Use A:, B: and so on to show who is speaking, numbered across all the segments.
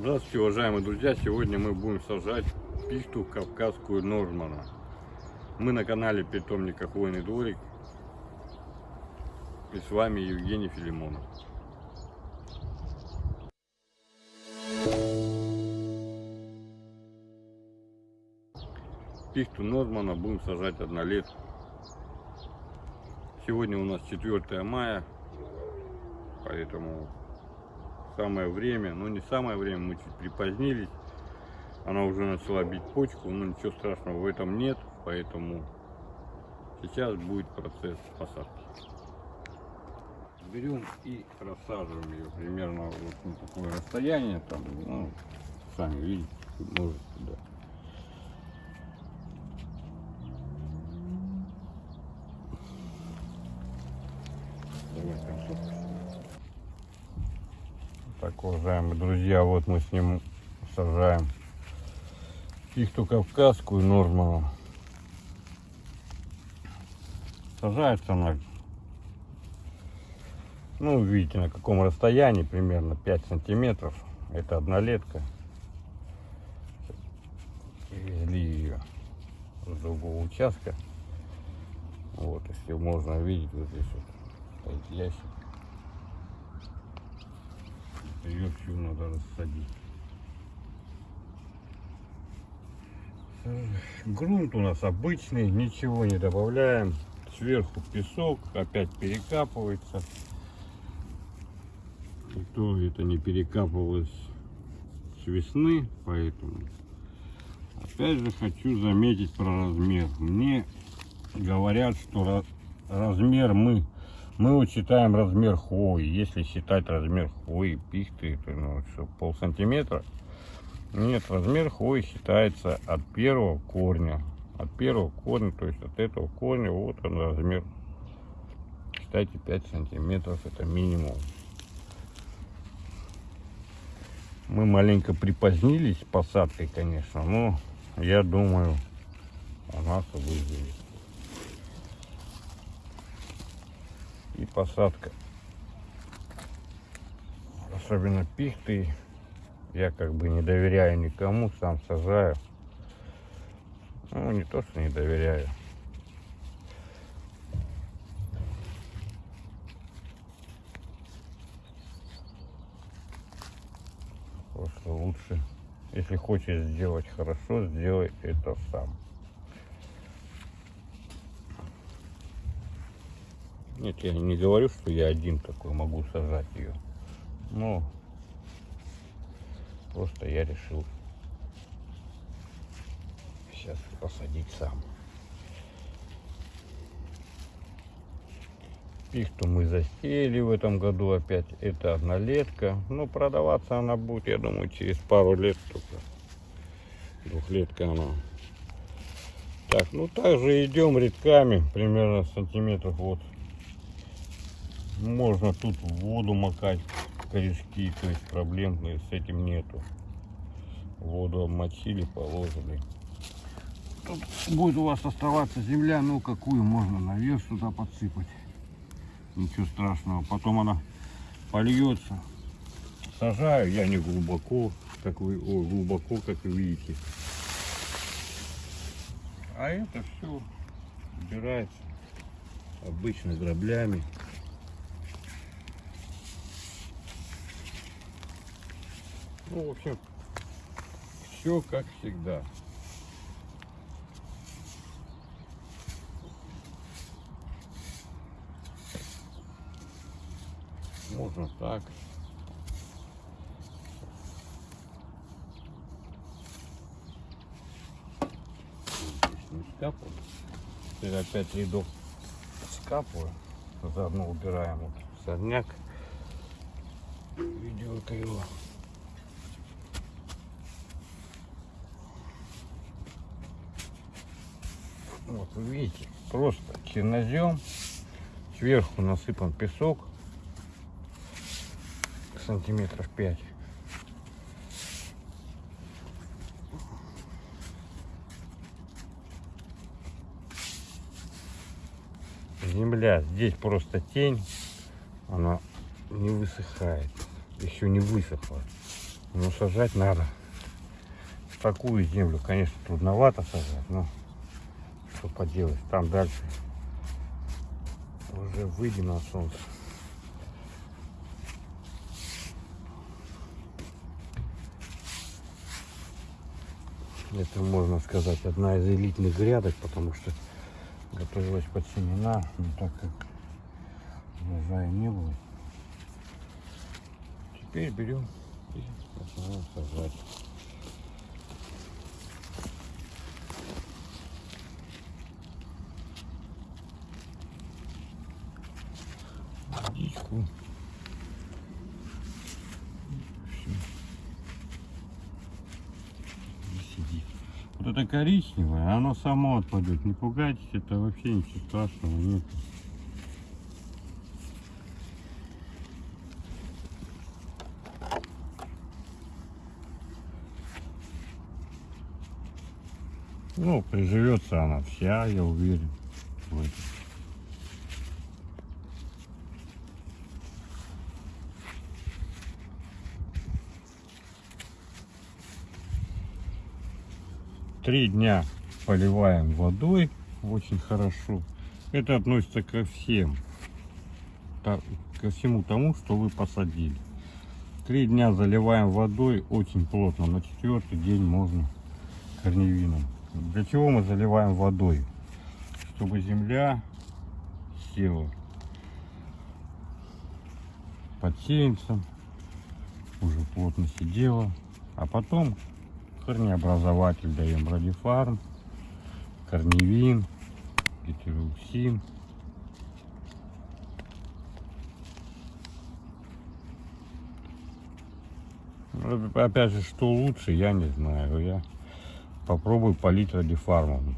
A: Здравствуйте, уважаемые друзья! Сегодня мы будем сажать пихту кавказскую Нормана. Мы на канале питомника Хвойный дворик. И с вами Евгений Филимонов. Пихту Нормана будем сажать однолетку. Сегодня у нас 4 мая, поэтому самое время, но не самое время, мы чуть припозднились. Она уже начала бить почку, но ничего страшного в этом нет, поэтому сейчас будет процесс посадки. Берем и рассаживаем ее примерно вот на такое расстояние, там, ну, сами видите, можете, да. Так, уважаемые друзья, вот мы с ним сажаем пихту кавказскую Норману. Сажается она, ну, видите, на каком расстоянии, примерно 5 сантиметров. Это однолетка. Привезли ее с другого участка. Вот, если можно видеть, вот здесь вот стоит ящик. Ее всю надо рассадить. Грунт у нас обычный, ничего не добавляем. Сверху песок, опять перекапывается. И то это не перекапывалось с весны, поэтому опять же хочу заметить про размер. Мне говорят, что размер мы мы учитаем размер хвои. Если считать размер хвои пихты, это ну, что, пол сантиметра. Нет, размер хвои считается от первого корня. От первого корня, то есть от этого корня, вот он размер. Считайте 5 сантиметров, это минимум. Мы маленько припозднились с посадкой, конечно, но я думаю, у нас выживет. И посадка. Особенно пихты. Я как бы не доверяю никому, сам сажаю. Ну, не то, что не доверяю. Просто лучше, если хочешь сделать хорошо, сделай это сам. Нет, я не говорю, что я один такой могу сажать ее. Но просто я решил сейчас посадить сам. Пихту мы засеяли в этом году опять. Это однолетка. Но продаваться она будет, я думаю, через пару лет только. Двухлетка она. Так, ну также идем редками, примерно сантиметров вот можно тут в воду макать корешки, то есть проблем с этим нету. Воду обмочили, положили. Тут будет у вас оставаться земля, ну какую можно наверх сюда подсыпать. Ничего страшного. Потом она польется. Сажаю я не глубоко, как вы, о, глубоко, как вы видите. А это все убирается обычно граблями. Ну, в общем, все как всегда. Можно так. Здесь не скапываю. Теперь опять рядок скапываю. Заодно убираем вот сорняк. Ведерко его. Вот видите, просто чернозем. Сверху насыпан песок сантиметров 5. Земля, здесь просто тень, она не высыхает, еще не высохла. Но сажать надо. В такую землю, конечно, трудновато сажать, но что поделать. Там дальше уже выйдем на солнце. Это, можно сказать, одна из элитных грядок, потому что готовилась под семена, но так как урожая не было. Теперь берем и начинаем сажать. Водичку. Всё. И сидит. Вот это коричневое, оно само отпадет. Не пугайтесь, это вообще ничего страшного нет. Ну, приживется она вся, я уверен. в этом. Три дня поливаем водой очень хорошо. Это относится ко всем, ко всему тому, что вы посадили. Три дня заливаем водой очень плотно. На четвертый день можно корневином. Для чего мы заливаем водой? Чтобы земля села под сеянцем, уже плотно сидела, а потом корнеобразователь даем радифарм, корневин, гетероксин. Опять же, что лучше, я не знаю. Я попробую полить радифармом.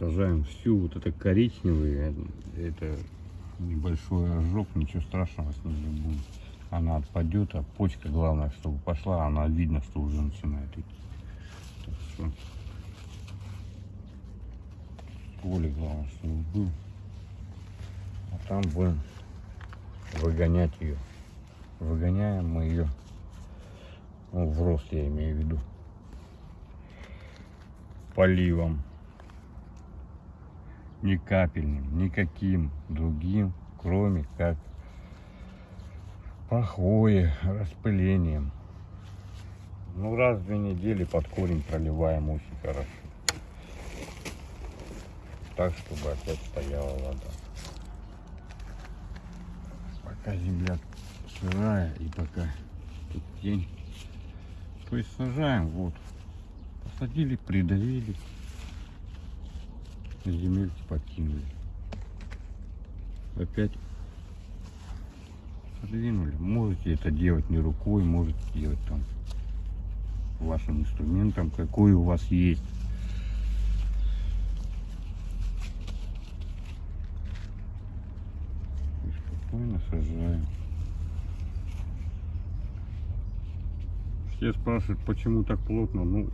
A: Сажаем всю, вот это коричневый, это небольшой ожог, ничего страшного с ним не будет. Она отпадет, а почка главное, чтобы пошла, она видно, что уже начинает идти. Так что стволик главное, чтобы был. А там будем выгонять ее. Выгоняем мы ее ну, в рост, я имею в виду. Поливом. Ни капельным, никаким другим, кроме как пахое, распылением. Ну, раз в две недели под корень проливаем очень хорошо. Так, чтобы опять стояла вода. Пока земля сырая и пока тут тень. То есть сажаем, вот. Посадили, придавили. Земельки подкинули. Опять подвинули. Можете это делать не рукой, можете делать там вашим инструментом, какой у вас есть. И спокойно. Все спрашивают, почему так плотно. Ну,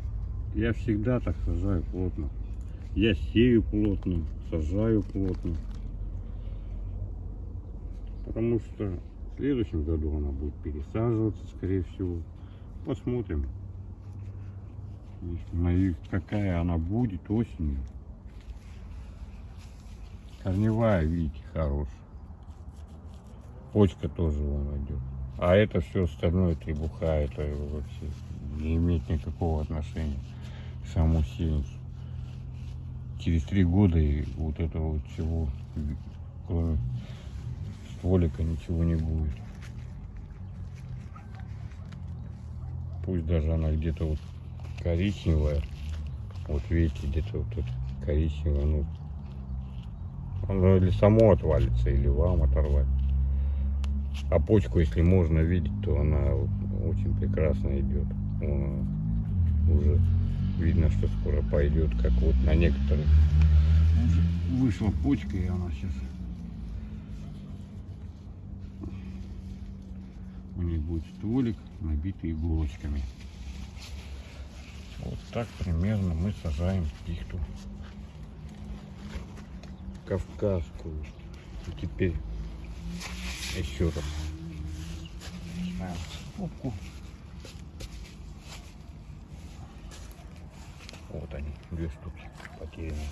A: я всегда так сажаю плотно. Я сею плотно, сажаю плотно. Потому что в следующем году она будет пересаживаться, скорее всего. Посмотрим. Какая она будет осенью. Корневая, видите, хорошая. Почка тоже вон идет. А это все остальное требуха, это вообще не имеет никакого отношения к самому сеянцу. Через три года и вот этого вот всего, кроме стволика, ничего не будет. Пусть даже она где-то вот коричневая, вот видите, где-то вот это коричневая, ну, оно или само отвалится, или вам оторвать. А почку, если можно видеть, то она очень прекрасно идет. Она уже видно, что скоро пойдет, как вот на некоторых. Вышла почка, и она сейчас... У них будет стволик, набитый иголочками. Вот так примерно мы сажаем пихту. Кавказскую. И теперь еще раз. Начинаем попку. Вот они, две штуки потерянные.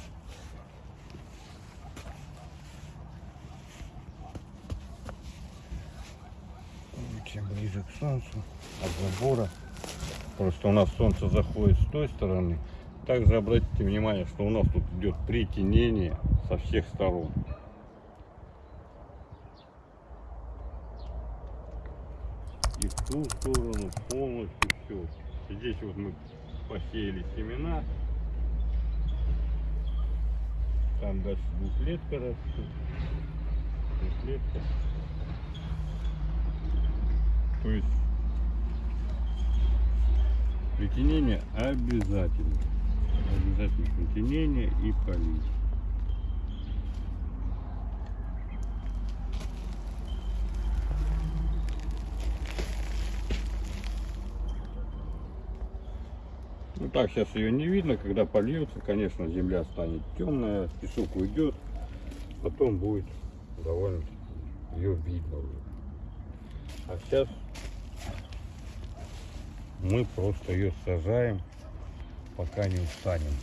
A: Чем ближе к солнцу от забора. Просто у нас солнце заходит с той стороны. Также обратите внимание, что у нас тут идет притенение со всех сторон. И в ту сторону полностью все. Здесь вот мы посеяли семена. Там дальше двухлетка растет. Двухлетка. То есть притенение обязательно. Обязательно притенение и полить. Так сейчас ее не видно, когда польется, конечно, земля станет темная, песок уйдет, потом будет довольно ее видно уже. А сейчас мы просто ее сажаем, пока не устанем.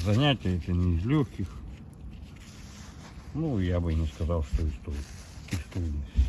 A: Занятие это не из легких. Ну, я бы не сказал, что из трудных. Из трудностей.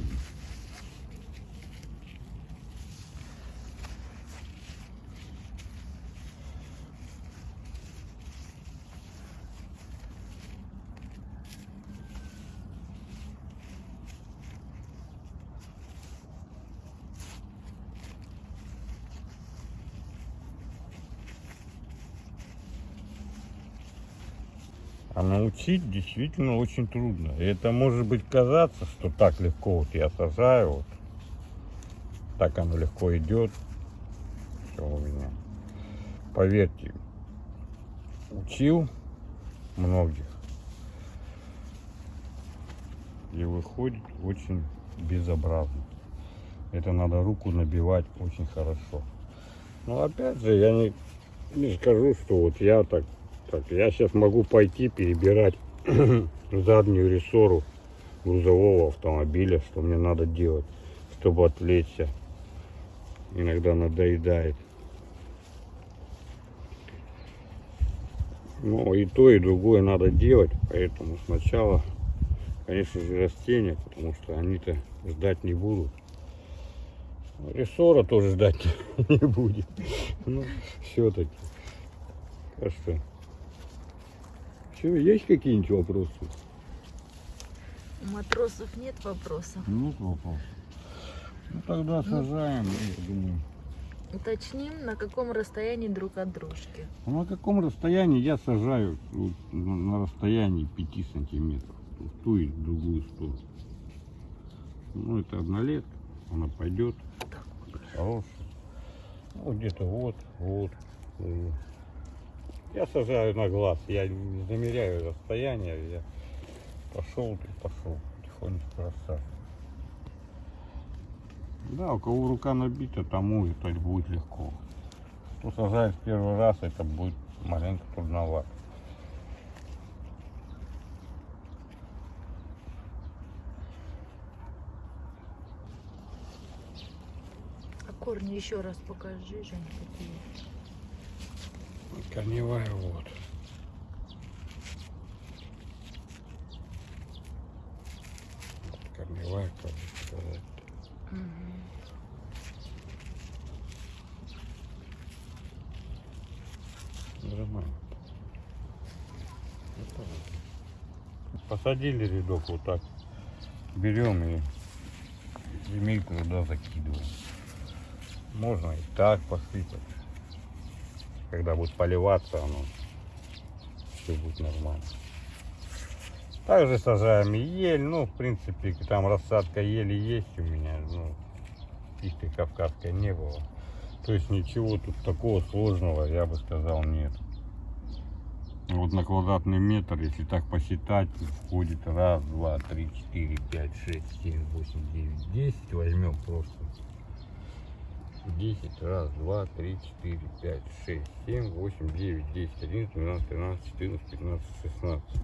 A: А научить действительно очень трудно. И это может быть казаться, что так легко вот я сажаю, вот так оно легко идет. Все у меня. Поверьте, учил многих. И выходит очень безобразно. Это надо руку набивать очень хорошо. Но опять же, я не, не скажу, что вот я так так, я сейчас могу пойти перебирать заднюю рессору грузового автомобиля, что мне надо делать, чтобы отвлечься. Иногда надоедает. Но и то, и другое надо делать, поэтому сначала, конечно же, растения, потому что они-то ждать не будут. Рессора тоже ждать не будет. Ну, все-таки. Так что что, есть какие-нибудь вопросы?
B: У матросов нет вопросов.
A: Нет вопросов. Ну тогда сажаем, я думаю.
B: Уточним, на каком расстоянии друг от дружки.
A: Ну, на каком расстоянии я сажаю? Вот, на, на расстоянии 5 сантиметров. В ту и в другую сторону. Ну, это однолетка. Она пойдет. Хорошая. Ну, где-то вот, вот. Я сажаю на глаз, я не замеряю расстояние, я пошел и пошел, потихонечку рассаживаю. Да, у кого рука набита, тому это будет легко. Кто сажает в первый раз, это будет маленько трудновато.
B: А корни еще раз покажи, Жень, какие.
A: Корневая вот. Корневая, как бы сказать. Нормально. Посадили рядок вот так. Берем и земельку туда закидываем. Можно и так посыпать. Когда будет поливаться, оно все будет нормально. Также сажаем ель. Ну, в принципе, там рассадка ели есть у меня. Ну, пихты кавказской не было. То есть ничего тут такого сложного, я бы сказал, нет. Вот на квадратный метр, если так посчитать, входит раз, два, три, четыре, пять, шесть, семь, восемь, девять, десять. Возьмем просто 10, раз, два, три, четыре, пять, шесть, семь, восемь, девять, десять, одиннадцать, двенадцать, тринадцать, четырнадцать, пятнадцать, шестнадцать.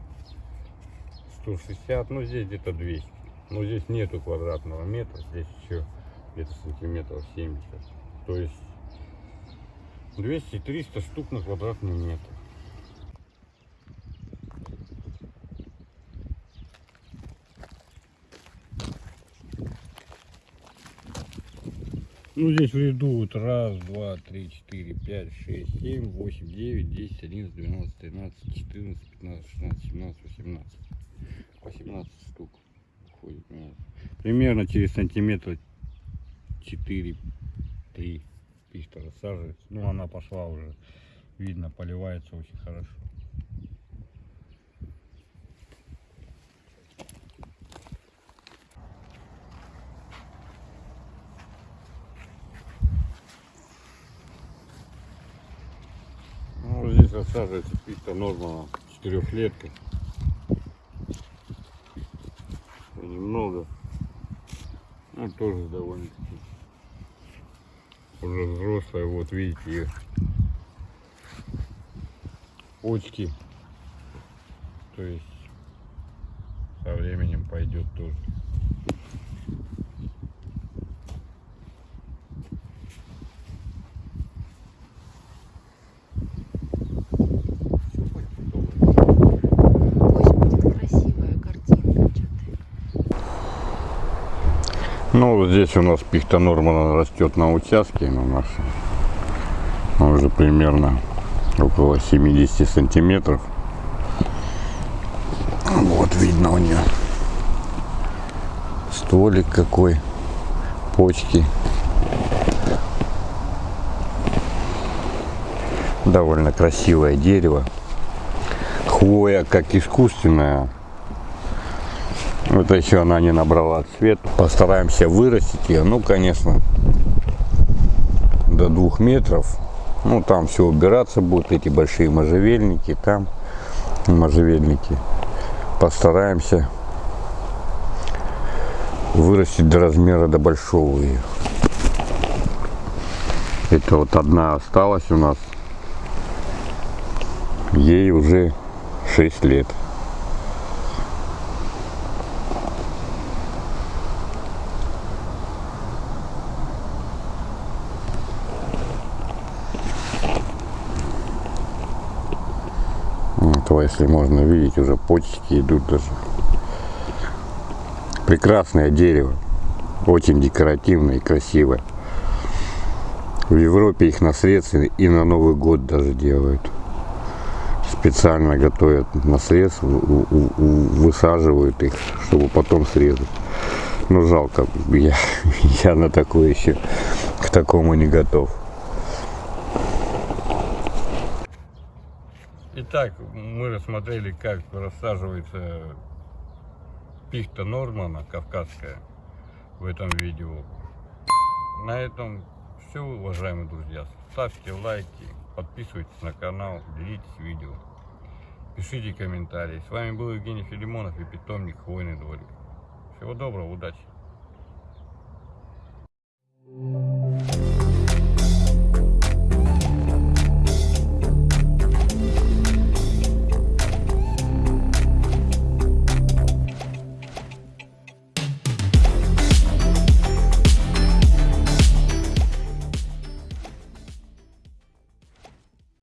A: 160, ну здесь где-то 200. Но здесь нету квадратного метра, здесь еще где-то сантиметров 70. То есть 200-300 штук на квадратный метр. Ну, здесь ряду вот раз, два, три, четыре, пять, шесть, семь, восемь, девять, десять, одиннадцать, двенадцать, тринадцать, четырнадцать, пятнадцать, шестнадцать, семнадцать, восемнадцать. 18 штук входит у нас. Примерно через сантиметра 4-3 пихта рассаживается. Ну, она пошла уже, видно, поливается очень хорошо. Рассаживается пихта Нормана четырехлетка. Немного. Ну, тоже довольно-таки уже взрослая. Вот видите ее почки. То есть со временем пойдет тоже.
B: Пусть будет красивая картинка. Что ты?
A: Ну, вот здесь у нас пихта Нормана растет на участке на нашем. Он уже примерно около 70 сантиметров. Вот видно у нее стволик какой, почки. Довольно красивое дерево. Хвоя как искусственная, это еще она не набрала цвет. Постараемся вырастить ее. Ну, конечно, до двух метров. Ну, там все убираться будут, эти большие можжевельники, там можжевельники. Постараемся вырастить до размера до большого ее. Это вот одна осталась у нас. Ей уже 6 лет. этого, если можно видеть, уже почки идут даже. Прекрасное дерево, очень декоративное и красивое. В Европе их на срез и на Новый год даже делают. Специально готовят на срез, высаживают их, чтобы потом срезать. Но жалко, я, я на такое еще к такому не готов. Итак, мы рассмотрели, как рассаживается пихта Нормана, кавказская, в этом видео. На этом все, уважаемые друзья. Ставьте лайки, подписывайтесь на канал, делитесь видео, пишите комментарии. С вами был Евгений Филимонов и питомник Хвойный дворик. Всего доброго, удачи!